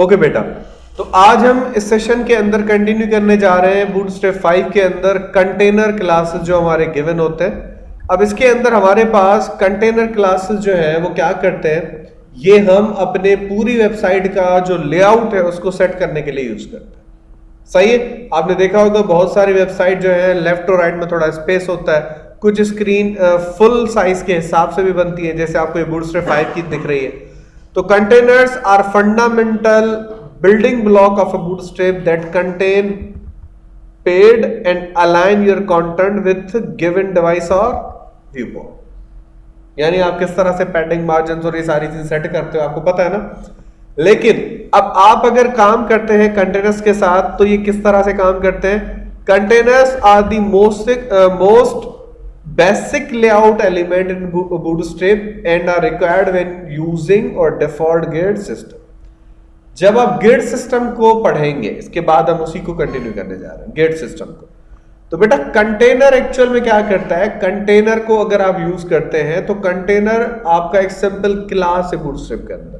Okay بیٹا تو آج ہم اس سیشن کے اندر کنٹینیو کرنے جا رہے ہیں بوٹ اسٹیپ فائیو کے اندر کنٹینر کلاسز جو ہمارے گیون ہوتے ہیں. اب اس کے اندر ہمارے پاس کنٹینر کلاسز جو ہے وہ کیا کرتے ہیں؟ یہ ہم اپنے پوری ویب سائٹ کا جو لے آؤٹ ہے اس کو سیٹ کرنے کے لیے یوز کرتے ہیں. صحیح ہے؟ آپ نے دیکھا ہوگا بہت ساری ویب سائٹ جو ہے لیفٹ اور رائٹ میں تھوڑا اسپیس ہوتا ہے. کچھ اسکرین فل سائز کے حساب سے بھی بنتی ہے جیسے آپ کو یہ بوٹ اسٹیپ فائیو کی دکھ رہی ہے. تو containers are fundamental building block of a bootstrap that contain pad and align your content with given device or viewport یعنی آپ کس طرح سے پیڈنگ مارجنس اور یہ ساری چیزیں سیٹ کرتے ہو آپ کو پتا ہے نا؟ لیکن اب آپ اگر کام کرتے ہیں کنٹینرس کے ساتھ تو یہ کس طرح سے کام کرتے ہیں؟ Containers are the most most basic layout element in bootstrap and are required when using our default grid system جب آپ گیڈ سسٹم کو پڑھیں گے، اس کے بعد ہم اسی کو کنٹینیو کرنے جا رہے ہیں گیڈ سسٹم کو۔ تو بیٹا کنٹینر ایکچوئل میں کیا کرتا ہے؟ کنٹینر کو اگر آپ یوز کرتے ہیں تو کنٹینر آپ کا ایک سمپل کلاس ہے بوٹ اسٹریپ کے اندر۔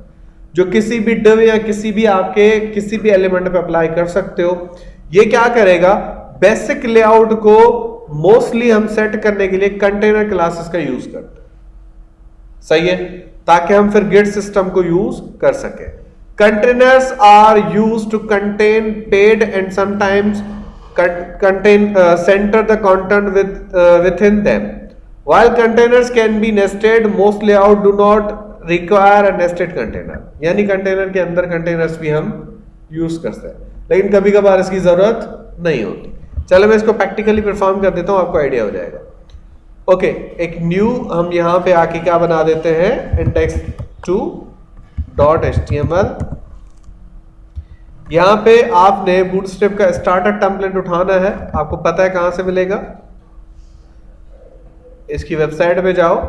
جو کسی بھی ڈو یا کسی بھی آپ کے کسی بھی ایلیمنٹ پہ اپلائی کر سکتے ہو۔ یہ کیا کرے گا؟ بیسک لے آؤٹ کو موسٹلی ہم سیٹ کرنے کے لیے کنٹینر کلاسز کا یوز کرتے ہیں۔ صحیح ہے؟ تاکہ ہم پھر گیٹ سسٹم کو یوز کر سکیں۔ Containers are use to contain pad and sometimes contain uh, center the content with uh, within them. While containers can be nested most layout do not require a nested container. یعنی container کے اندر containers بھی ہم use کرتے ہیں۔ لیکن کبھی کبھار اس کی ضرورت نہیں ہوتی۔ چلو میں اس کو پریکٹیکلی پرفارم کر دیتا ہوں، آپ کو آئیڈیا ہو جائے گا۔ اوکے ایک نیو ہم یہاں پہ آ کے کیا بنا دیتے ہیں؟ Index two dot H T M L یہاں پہ آپ نے بوٹ اسٹیپ کا اسٹارٹر ٹمپلیٹ اٹھانا ہے۔ آپ کو پتا ہے کہاں سے ملے گا؟ اس کی ویب سائٹ پہ جاؤ۔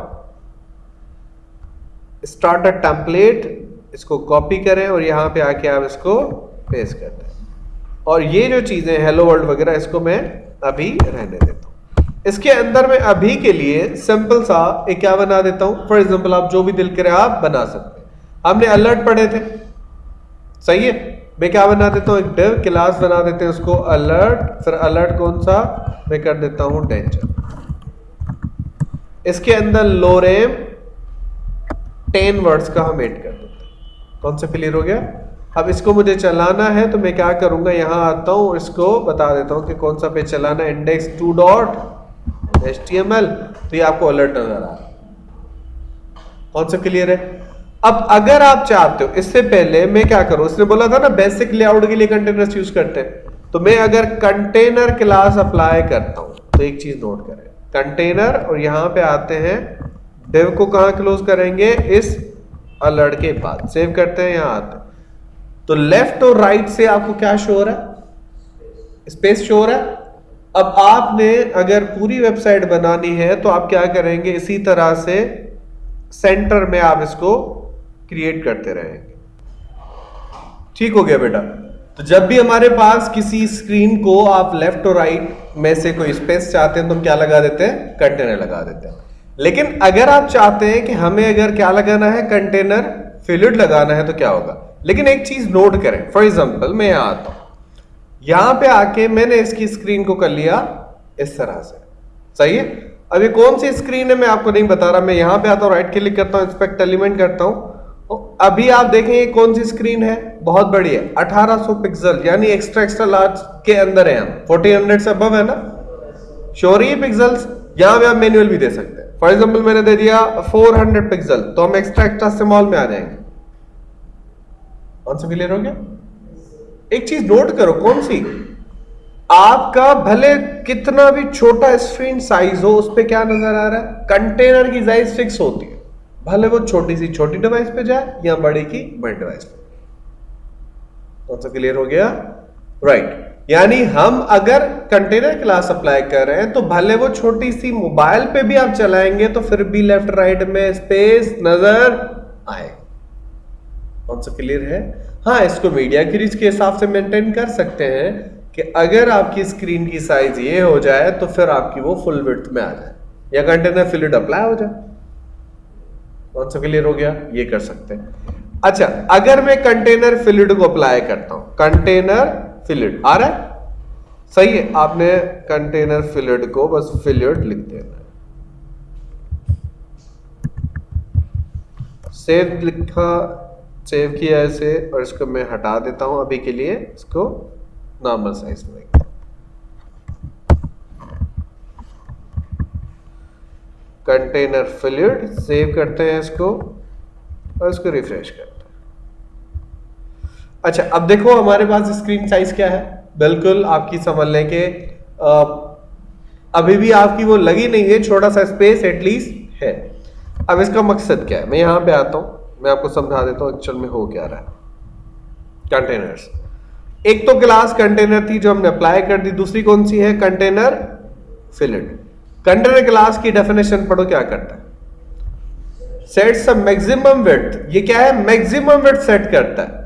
اسٹارٹر ٹمپلیٹ اس کو کاپی کریں اور یہاں پہ آ کے آپ اس کو پیس کر دیں۔ اور یہ جو چیزیں ہیلو ورلڈ وغیرہ، اس کو میں ابھی رہنے دیتا ہوں۔ اس کے اندر میں ابھی کے لیے سمپل سا ایک کیا بنا دیتا ہوں۔ فار ایگزامپل آپ جو بھی دل کرے آپ بنا سکتے ہیں۔ ہم نے الرٹ پڑھے تھے۔ صحیح ہے؟ میں کیا بنا دیتا ہوں؟ ایک ڈیو کلاس بنا دیتے ہیں اس کو الرٹ پھر الرٹ کون سا؟ میں کر دیتا ہوں ڈینجر اس کے اندر لوریم ٹین ورڈز کا ہم ایڈ کر دیتے ہیں۔ کون سا کلیئر ہو گیا؟ اب اس کو مجھے چلانا ہے تو میں کیا کروں گا؟ یہاں آتا ہوں، اس کو بتا دیتا ہوں کہ کون سا پہ چلانا ہے۔ Index two dot H T M L تو یہ آپ کو الرٹ نظر آ رہا کون سا کلیئر ہے؟ اب اگر آپ چاہتے ہو، اس سے پہلے میں کیا کروں؟ اس نے بولا تھا نا بیسک لے آؤٹ کے لیے کنٹینر یوز کرتے ہیں۔ تو میں اگر کنٹینر کلاس اپلائی کرتا ہوں، تو ایک چیز نوٹ کریں۔ کنٹینر اور یہاں پہ آتے ہیں۔ ڈیو کو کہاں کلوز کریں گے؟ اس الرٹ کے بعد۔ سیو کرتے ہیں، یہاں آتے ہیں۔ تو لیفٹ اور رائٹ سے آپ کو کیا شو ہو رہا ہے؟ اسپیس شو ہو رہا ہے؟ اب آپ نے اگر پوری ویب سائٹ بنانی ہے تو آپ کیا کریں گے؟ اسی طرح سے سینٹر میں آپ اس کو کریٹ کرتے رہیں گے۔ ٹھیک ہو گیا بیٹا۔ تو جب بھی ہمارے پاس کسی اسکرین کو آپ لیفٹ اور رائٹ میں سے کوئی اسپیس چاہتے ہیں تو ہم کیا لگا دیتے ہیں؟ کنٹینر لگا دیتے ہیں۔ لیکن اگر آپ چاہتے ہیں کہ ہمیں اگر کیا لگانا ہے؟ کنٹینر فلڈ لگانا ہے تو کیا ہوگا؟ لیکن ایک چیز نوٹ کریں۔ فار ایگزامپل میں یہاں آتا ہوں۔ یہاں پہ آ کے میں نے اس کی اسکرین کو کر لیا اس طرح سے۔ صحیح ہے؟ ابھی کون سی اسکرین ہے میں آپ کو نہیں بتا رہا، میں یہاں پہ آتا ہوں رائٹ کلک کرتا ہوں انسپیکٹ ایلیمنٹ کرتا ہوں۔ ابھی آپ دیکھیں یہ کون سی اسکرین ہے؟ بہت بڑی ہے، اٹھارہ سو پکسل یعنی ایکسٹرا ایکسٹرا لارج کے اندر ہے ہم۔ فورٹی ہنڈریڈ سے ابو ہے نا؟ شوری پکسل یہاں پہ آپ مینوئل بھی دے سکتے ہیں۔ فار ایگزامپل میں نے دے دیا فور ہنڈریڈ پکسل تو ہم ایکسٹرا ایکسٹرا اسمال میں آ جائیں گے۔ کون سا کلیئر ہو گیا ایک چیز نوٹ کرو، کون سی؟ آپ کا بھلے کتنا بھی چھوٹا اسکرین سائز ہو، اس پہ کیا نظر آ رہا ہے؟ کنٹینر کی سائز فکس ہوتی ہے۔ بھلے وہ چھوٹی سی چھوٹی ڈیوائس پہ جائے یا بڑی کی بڑی ڈیوائس پہ۔ کون سا کلیئر ہو گیا؟ رائٹ یعنی ہم اگر کنٹینر کلاس اپلائی کر رہے ہیں تو بھلے وہ چھوٹی سی موبائل پہ بھی آپ چلائیں گے تو پھر بھی لیفٹ رائٹ میں اسپیس نظر آئے گا۔ کون سا کلیئر ہے ہاں اس کو میڈیا کی ریچ کے حساب سے مینٹین کر سکتے ہیں کہ اگر آپ کی اسکرین کی سائز یہ ہو جائے تو پھر آپ کی وہ فل وڈ میں آ جائے۔ یا کنٹینر فلڈ اپلائی ہو جائے۔ کون سا کلیئر ہو گیا، یہ کر سکتے ہیں۔ اچھا اگر میں کنٹینر فلڈ کو اپلائی کرتا ہوں۔ کنٹینر فلڈ آ رہا ہے؟ صحیح ہے، آپ نے کنٹینر فلڈ کو بس فلڈ لکھ دینا ہے۔ سیو لکھا۔ سیو کیا ایسے اور اس کو میں ہٹا دیتا ہوں ابھی کے لیے اس کو نارمل سائز میں کنٹینر فلڈ سیو کرتے ہیں اس کو اور اس کو ریفریش کرتے ہیں۔ اچھا اب دیکھو ہمارے پاس اسکرین سائز کیا ہے۔ بالکل آپ کی سمجھ لیں کہ ابھی بھی آپ کی وہ لگی نہیں ہے، چھوٹا سا اسپیس ایٹ لیسٹ ہے۔ اب اس کا مقصد کیا ہے؟ میں یہاں پہ آتا ہوں۔ میں آپ کو سمجھا دیتا ہوں ایکچوئل میں ہو کیا رہا ہے. کنٹینرز ایک تو کلاس کنٹینر تھی جو ہم نے اپلائی کر دی. دوسری کون سی ہے؟ کنٹینر فلڈ کنٹینر کلاس کی ڈیفینیشن پڑھو کیا کرتا ہے. سیٹ میکزیمم ویٹ یہ کیا ہے؟ میکزیمم ویٹ سیٹ کرتا ہے.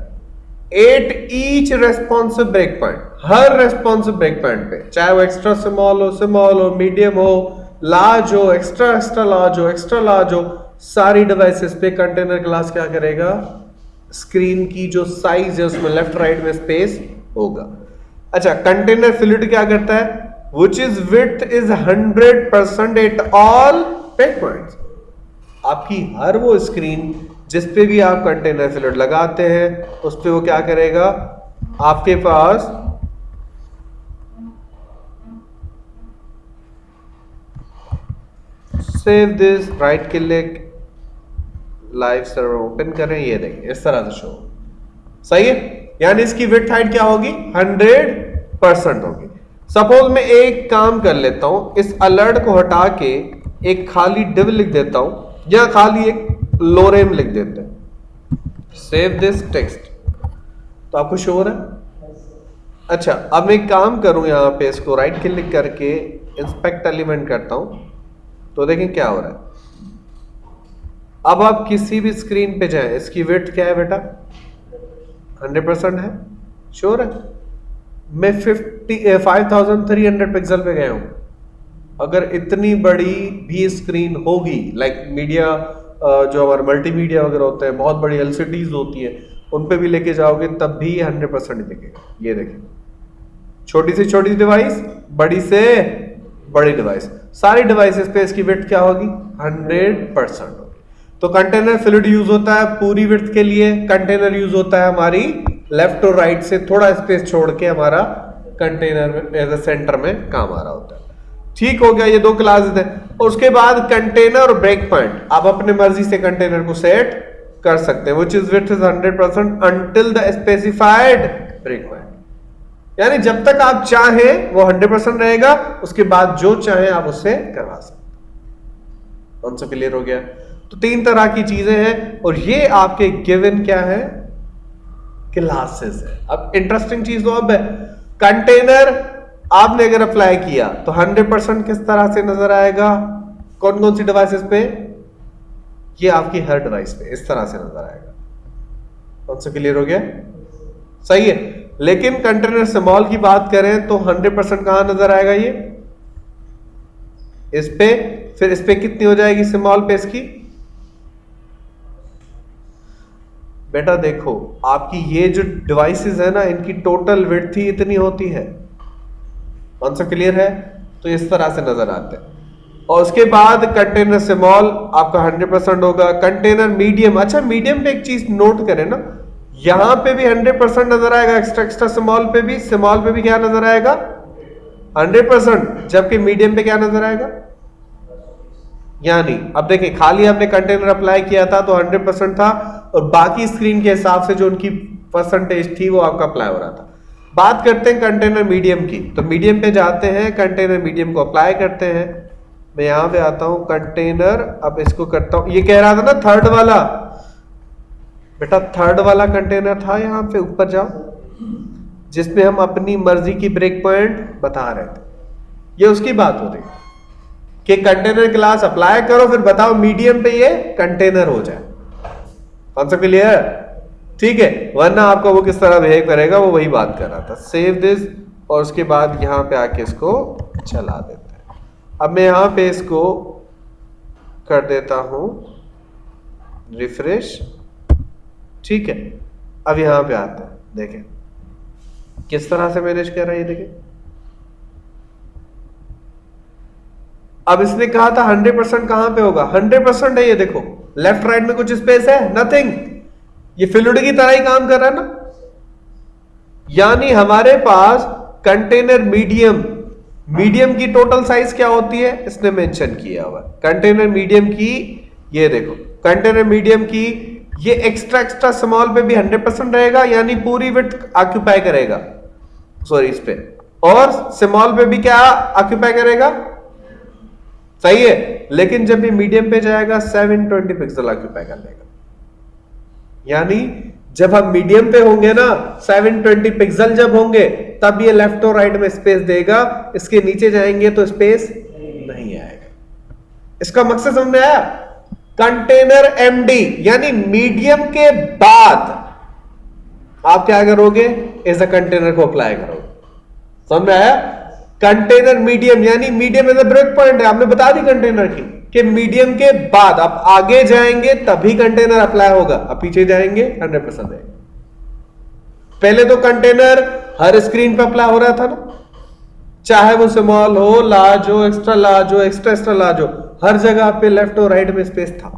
At each responsive breakpoint ہر ریسپونس بریک پوائنٹ پہ. چاہے وہ ایکسٹرا اسمال ہو اسمال ہو میڈیم ہو لارج ہو ایکسٹرا ایکسٹرا لارج ہو ایکسٹرا لارج ہو ساری ڈیوائسز پہ کنٹینر کلاس کیا کرے گا؟ اسکرین کی جو سائز ہے اس میں لیفٹ رائٹ میں اسپیس ہوگا۔ اچھا کنٹینر فلوٹ کیا کرتا ہے؟ Which is width is hundred percent at all breakpoint آپ کی ہر وہ اسکرین جس پہ بھی آپ کنٹینر فلٹ لگاتے ہیں، اس پہ وہ کیا کرے گا؟ آپ کے پاس save this right click live server open کریں یہ دیکھیں اس طرح سے شو صحیح ہے یعنی اس کی ویٹ ہائٹ کیا ہوگی ہنڈریڈ پرسنٹ ہوگی سپوز میں ایک کام کر لیتا ہوں اس الرٹ کو ہٹا کے ایک خالی ڈب لکھ دیتا ہوں یا خالی ایک لوریم لکھ دیتے ہیں سیو دس ٹیکسٹ تو آپ کو شو ہو رہا ہے اچھا اب میں ایک کام کروں یہاں پہ اس کو رائٹ کلک کر کے انسپیکٹ ایلیمنٹ کرتا ہوں تو دیکھیں کیا ہو رہا ہے۔ اب آپ کسی بھی اسکرین پہ جائیں، اس کی ویٹ کیا ہے بیٹا؟ ہنڈریڈ پرسینٹ ہے۔ شور ہے۔ میں fifty five thousand three hundred pixel پہ گیا ہوں۔ اگر اتنی بڑی بھی اسکرین ہوگی لائک میڈیا جو ہمارے ملٹی میڈیا وغیرہ ہوتے ہیں بہت بڑی ایل سی ڈیز ہوتی ہیں، ان پہ بھی لے کے جاؤ گے، تب بھی ہنڈریڈ پرسینٹ دکھے گا یہ دیکھیں۔ چھوٹی سی، چھوٹی ڈیوائس بڑی سے بڑی ڈیوائس ساری ڈیوائسز پہ اس کی وٹ کیا ہوگی؟ ہنڈریڈ پرسینٹ ہوگی تو کنٹینر فلڈ یوز ہوتا ہے پوری وٹ کے لیے کنٹینر یوز ہوتا ہے ہماری لیفٹ اور رائٹ سے تھوڑا اسپیس چھوڑ کے ہمارا کنٹینر ایز اے سینٹر میں کام آ رہا ہوتا ہے۔ ٹھیک ہو گیا، یہ دو کلاسز ہیں۔ اور اس کے بعد کنٹینر اور بریک پوائنٹ آپ اپنے مرضی سے کنٹینر کو سیٹ کر سکتے ہیں۔ Which is width is 100% until the specified break point یعنی جب تک آپ چاہیں وہ 100% رہے گا، اس کے بعد جو چاہیں آپ اس سے کروا سکتے کون سا کلیئر ہو گیا۔ تو تین طرح کی چیزیں ہیں اور یہ آپ کے گیون کیا ہے؟ کلاسز ہے اب انٹرسٹنگ چیز تو اب ہے۔ کنٹینر آپ نے اگر اپلائی کیا تو ہنڈریڈ پرسینٹ کس طرح سے نظر آئے گا؟ کون کون سی ڈیوائسز پہ؟ یہ آپ کی ہر ڈیوائس پہ اس طرح سے نظر آئے گا۔ کون سا کلیئر ہو گیا۔ صحیح ہے۔ لیکن کنٹینر سمال کی بات کریں تو ہنڈریڈ پرسینٹ کہاں نظر آئے گا یہ؟ اس پہ، پھر اس پہ کتنی ہو جائے گی سمال پہ اس کی؟ بیٹا دیکھو، آپ کی یہ جو ڈیوائسز ہے نا، ان کی ٹوٹل ویٹ تھی اتنی ہوتی ہے۔ کون سا کلیئر ہے؟ تو اس طرح سے نظر آتے ہیں۔ اور اس کے بعد کنٹینر سمال آپ کا ہنڈریڈ پرسینٹ ہوگا۔ کنٹینر میڈیم اچھا میڈیم پہ ایک چیز نوٹ کریں نا۔ یہاں پہ بھی ہنڈریڈ پرسینٹ نظر آئے گا ایکسٹرا ایکسٹرا سمال پہ بھی سمال پہ بھی کیا نظر آئے گا؟ ہنڈریڈ پرسینٹ جبکہ میڈیم پہ کیا نظر آئے گا؟ یعنی اب دیکھیں، خالی ہم نے کنٹینر اپلائی کیا تھا تو ہنڈریڈ پرسینٹ تھا اور باقی اسکرین کے حساب سے جو ان کی پرسنٹیج تھی وہ آپ کا اپلائی ہو رہا تھا۔ بات کرتے ہیں کنٹینر میڈیم کی۔ تو میڈیم پہ جاتے ہیں کنٹینر میڈیم کو اپلائی کرتے ہیں۔ میں یہاں پہ آتا ہوں کنٹینر اب اس کو کرتا ہوں۔ یہ کہہ رہا تھا نا تھرڈ والا۔ بیٹا تھرڈ والا کنٹینر تھا یہاں پہ، اوپر جاؤ۔ جس میں ہم اپنی مرضی کی بریک پوائنٹ بتا رہے تھے۔ یہ اس کی بات ہو رہی کہ کنٹینر کلاس اپلائی کرو، پھر بتاؤ میڈیم پہ یہ کنٹینر ہو جائے۔ کون سا کلیئر ٹھیک ہے، ورنہ آپ کو وہ کس طرح بہیو کرے گا، وہ وہی بات کر رہا تھا۔ سیو دس اور اس کے بعد یہاں پہ آ کے اس کو چلا دیتا ہے اب میں یہاں پہ اس کو کر دیتا ہوں۔ ریفریش ٹھیک ہے، اب یہاں پہ آتا ہے دیکھیں۔ کس طرح سے مینج کر رہا ہے یہ دیکھیں۔ اب اس نے کہا تھا ہنڈریڈ پرسینٹ کہاں پہ ہوگا؟ ہنڈریڈ پرسینٹ ہے یہ دیکھو۔ لیفٹ رائٹ میں کچھ اسپیس ہے نتنگ یہ فلوڈ کی طرح ہی کام کر رہا ہے نا۔ یعنی ہمارے پاس کنٹینر میڈیم میڈیم کی ٹوٹل سائز کیا ہوتی ہے؟ اس نے مینشن کیا ہوا۔ کنٹینر میڈیم کی، یہ دیکھو۔ کنٹینر میڈیم کی یہ ایکسٹرا ایکسٹرا اسمال پہ بھی ہنڈریڈ پرسینٹ رہے گا یعنی پوری وٹ آکوپائی کرے گا۔ سوری اس پہ۔ اور اسمال پہ بھی کیا آکوپائی کرے گا؟ صحیح ہے۔ لیکن جب یہ میڈیم پہ جائے گا سیون ٹوینٹی پکسل آکوپائی کر لے گا۔ یعنی جب ہم میڈیم پہ ہوں گے نا سیون ٹوینٹی پکسل جب ہوں گے، تب یہ لیفٹ اور رائٹ میں اسپیس دے گا۔ اس کے نیچے جائیں گے تو اسپیس نہیں آئے گا۔ اس کا مقصد سمجھ میں آیا۔ کنٹینر ایم ڈی یعنی میڈیم کے بعد آپ کیا کرو گے؟ ایز اے کنٹینر کو اپلائی کرو گے۔ سمجھ میں آیا؟ کنٹینر میڈیم یعنی medium as a breakpoint ہے۔ آپ نے بتا دی کنٹینر کی کہ میڈیم کے بعد آپ آگے جائیں گے تبھی کنٹینر اپلائی ہوگا۔ آپ پیچھے جائیں گے ہنڈریڈ پرسینٹ ہے۔ پہلے تو کنٹینر ہر اسکرین پہ اپلائی ہو رہا تھا نا۔ چاہے وہ سمال ہو لارج ہو ایکسٹرا لارج ہو ایکسٹرا ایکسٹرا لارج ہو۔ ہر جگہ پہ لیفٹ اور رائٹ میں اسپیس تھا۔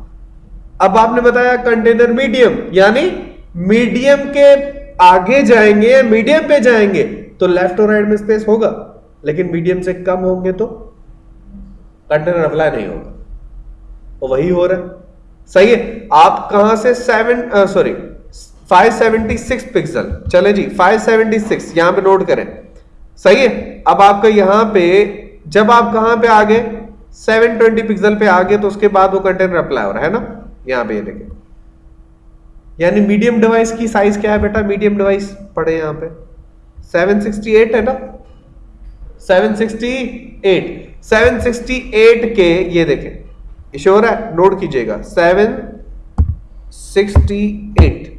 اب آپ نے بتایا کنٹینر میڈیم یعنی میڈیم کے آگے جائیں گے میڈیم پہ جائیں گے، تو لیفٹ اور رائٹ میں اسپیس ہوگا۔ لیکن میڈیم سے کم ہوں گے تو کنٹینر اپلائی نہیں ہوگا۔ وہی ہو رہا ہے۔ صحیح ہے، آپ کہاں سے seven sorry five seventy six pixel چلے جی فائیو سیونٹی سکس یہاں پہ نوٹ کریں۔ صحیح ہے، اب آپ کا یہاں پہ، جب آپ کہاں پہ آگے؟ سیون ٹوینٹی پکسل پہ آ آگے تو اس کے بعد وہ کنٹینر اپلائی ہو رہا ہے نا؟ یہاں پہ یہ دیکھیں۔ یعنی میڈیم ڈیوائس کی سائز کیا ہے بیٹا؟ میڈیم ڈیوائس پڑے یہاں پہ۔ سیون سکسٹی ایٹ ہے نا؟ Seven sixty eight seven sixty eight کے یہ دیکھیں ایشور ہے؟ نوٹ کیجیے گا۔ سیون سکسٹی ایٹ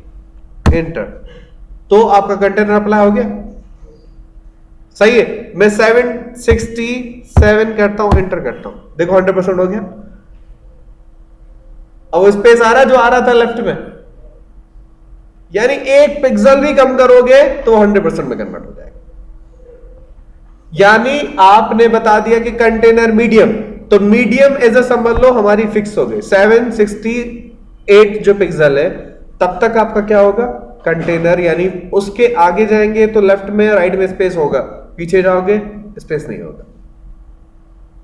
انٹر تو آپ کا کنٹینر اپلائی ہو گیا۔ صحیح ہے۔ میں سیون سکسٹی سیون کرتا ہوں انٹر کرتا ہوں۔ دیکھو ہنڈریڈ پرسینٹ ہو گیا۔ اب وہ اسپیس آ رہا جو آ رہا تھا لیفٹ میں۔ یعنی ایک پکسل بھی کم کرو گے تو ہنڈریڈ پرسینٹ میں کنورٹ ہو جائے گا۔ یعنی آپ نے بتا دیا کہ کنٹینر میڈیم تو میڈیم ایز اے سمجھ لو ہماری فکس ہو گئی۔ سیون سکسٹی ایٹ جو پکسل ہے، تب تک آپ کا کیا ہوگا؟ کنٹینر یعنی اس کے آگے جائیں گے تو لیفٹ میں رائٹ میں اسپیس ہوگا۔ پیچھے جاؤ گے اسپیس نہیں ہوگا۔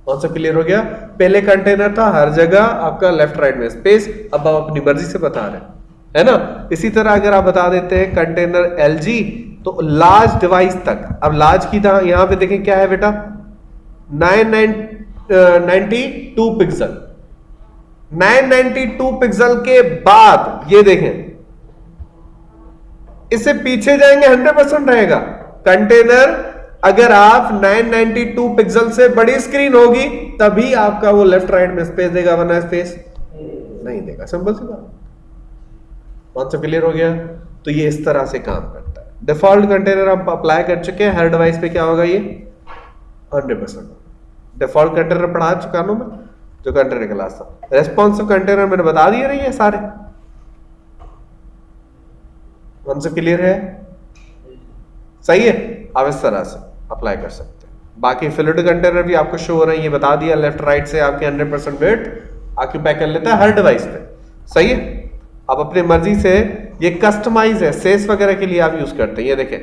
کون سا کلیئر ہو گیا؟ پہلے کنٹینر تھا، ہر جگہ آپ کا لیفٹ رائٹ میں اسپیس اب آپ اپنی مرضی سے بتا رہے ہیں، ہے نا؟ اسی طرح اگر آپ بتا دیتے ہیں کنٹینر ایل جی تو لارج ڈیوائس تک۔ اب لارج کی طرح یہاں پہ دیکھیں کیا ہے بیٹا؟ Nine nine ninety two pixel nine ninety two pixel کے بعد، یہ دیکھیں۔ اس سے پیچھے جائیں گے ہنڈریڈ پرسینٹ رہے گا۔ کنٹینر اگر آپ نائن نائنٹی ٹو پکسل سے بڑی اسکرین ہوگی، تبھی آپ کا وہ لیفٹ رائٹ میں اسپیس دے گا، ورنہ اسپیس نہیں دے گا۔ سمپل سی بات۔ کون سا کلیئر ہو گیا۔ تو یہ اس طرح سے کام کرتا ہے۔ ڈیفالٹ کنٹینر ہم اپلائی کر چکے ہیں۔ ہر ڈیوائس پہ کیا ہوگا یہ؟ ہنڈریڈ پرسینٹ ڈیفالٹ کنٹینر پڑھا چکا ہوں میں، جو کنٹینر کلاس تھا۔ ریسپونسو کنٹینر میں نے بتا دیے رہی ہے سارے۔ کون سے کلیئر ہے؟ صحیح ہے۔ آپ اس طرح سے اپلائی کر سکتے ہیں۔ باقی فلڈ کنٹینر بھی آپ کو شو ہو رہے ہیں یہ بتا دیا لیفٹ رائٹ سے آپ کے ہنڈریڈ پرسینٹ ویٹ آکوپائی کر لیتا ہے ہر ڈیوائس پہ۔ صحیح ہے؟ آپ اپنی مرضی سے یہ کسٹمائز ہے سیس وغیرہ کے لیے آپ یوز کرتے ہیں۔ یہ دیکھیں،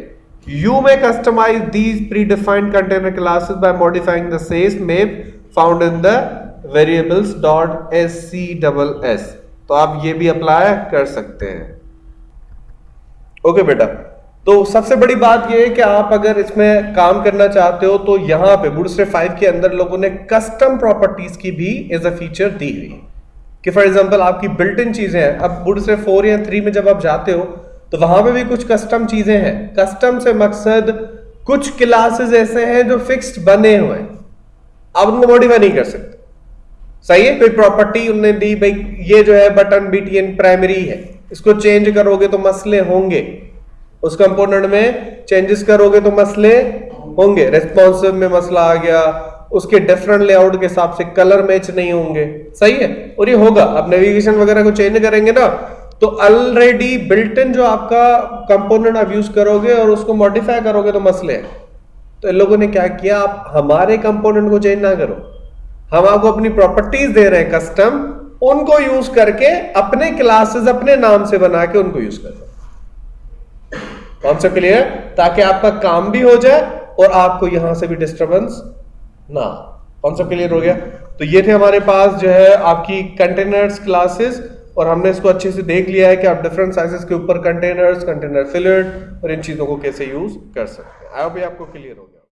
You may customize these predefined container classes by modifying the sys map found in the variables dot scss تو آپ یہ بھی اپلائی کر سکتے ہیں۔ اوکے okay بیٹا۔ تو سب سے بڑی بات یہ ہے کہ آپ اگر اس میں کام کرنا چاہتے ہو تو یہاں پہ بوڈسٹر 5 کے اندر لوگوں نے کسٹم پراپرٹیز کی بھی ایز اے فیچر دی ہوئی کہ فار ایگزامپل آپ کی بلٹ ان چیزیں ہیں، اب بوڈسٹر 4 یا 3 میں جب آپ جاتے ہو تو وہاں پہ بھی کچھ کسٹم چیزیں ہیں۔ کسٹم سے مقصد کچھ کلاسز ایسے ہیں جو فکسڈ بنے ہوئے آپ ان کو موڈیفائی نہیں کر سکتے۔ صحیح ہے، کوئی پراپرٹی انہوں نے دی بھائی یہ جو ہے button B T N primary ہے۔ اس کو چینج کرو گے تو مسئلے ہوں گے۔ اس کمپوننٹ میں چینجز کرو گے تو مسئلے ہوں گے۔ ریسپونسو میں مسئلہ آ گیا۔ اس کے ڈفرنٹ لے آؤٹ کے حساب سے کلر میچ نہیں ہوں گے۔ صحیح ہے؟ اور یہ ہوگا۔ آپ نیویگیشن وغیرہ کو چینج کریں گے نا، تو آلریڈی بلٹن جو آپ کا کمپوننٹ آپ یوز کرو گے اور اس کو ماڈیفائی کرو گے تو مسئلے ہیں تو ان لوگوں نے کیا کیا؟ آپ ہمارے کمپوننٹ کو چینج نہ کرو۔ ہم آپ کو اپنی پراپرٹیز دے رہے ہیں کسٹم ان کو یوز کر کے اپنے کلاسز اپنے نام سے بنا کے ان کو یوز کر کون سا کلیئر تاکہ آپ کا کام بھی ہو جائے اور آپ کو یہاں سے بھی ڈسٹربنس نہ کون سا کلیئر ہو گیا۔ تو یہ تھے ہمارے پاس جو ہے آپ کی کنٹینرس کلاسز اور ہم نے اس کو اچھے سے دیکھ لیا ہے کہ آپ ڈفرنٹ سائزز کے اوپر کنٹینرس کنٹینر فلر اور ان چیزوں کو کیسے یوز کر سکتے ہیں۔ آئی بھی آپ کو کلیئر ہو گیا۔